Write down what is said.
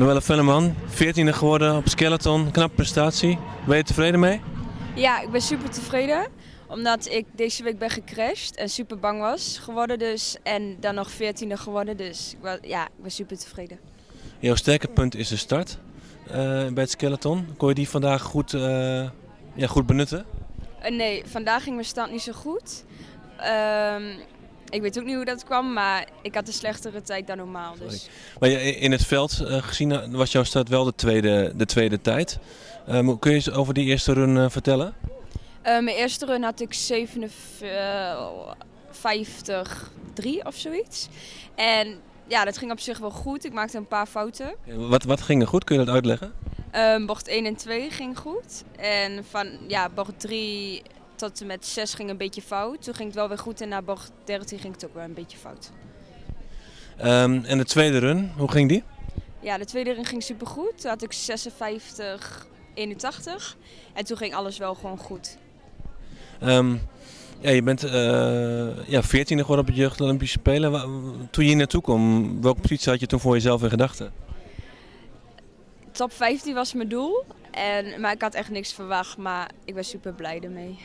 Noelle Velleman, 14e geworden op skeleton, knappe prestatie. Ben je tevreden mee? Ja, ik ben super tevreden. Omdat ik deze week ben gecrashed en super bang was geworden dus. En dan nog 14e geworden, dus ik wa- ja, ik ben super tevreden. Jouw sterke punt is de start eh, bij het skeleton. Kon je die vandaag goed, eh, ja, goed benutten? Eh, nee, vandaag ging mijn stand niet zo goed. Ehm, ik weet ook niet hoe dat kwam, maar ik had een slechtere tijd dan normaal. Dus. Maar in het veld eh, gezien eh, was jouw start wel de tweede, de tweede tijd. Mo- kun je eens over die eerste run eh, vertellen? Mijn eerste run had ik 57, 3 of zoiets. En ja, dat ging op zich wel goed. Ik maakte een paar fouten. Wat, wat ging er goed? Kun je dat uitleggen? Ehm, bocht 1 en 2 ging goed. En van ja, bocht 3 en met 6 ging een beetje fout. Toen ging het wel weer goed en na bocht 13 ging het ook weer een beetje fout. Ehm, en de tweede run, hoe ging die? Ja, de tweede run ging super goed. Toen had ik 56, 81. En toen ging alles wel gewoon goed. Ehm, ja, je bent eh ja, 14e geworden op het Jeugd Olympische Spelen. Toen je hier naartoe kwam, welke positie had je toen voor jezelf in gedachten? Top 15 was mijn doel. En, maar ik had echt niks verwacht, maar ik ben super blij ermee.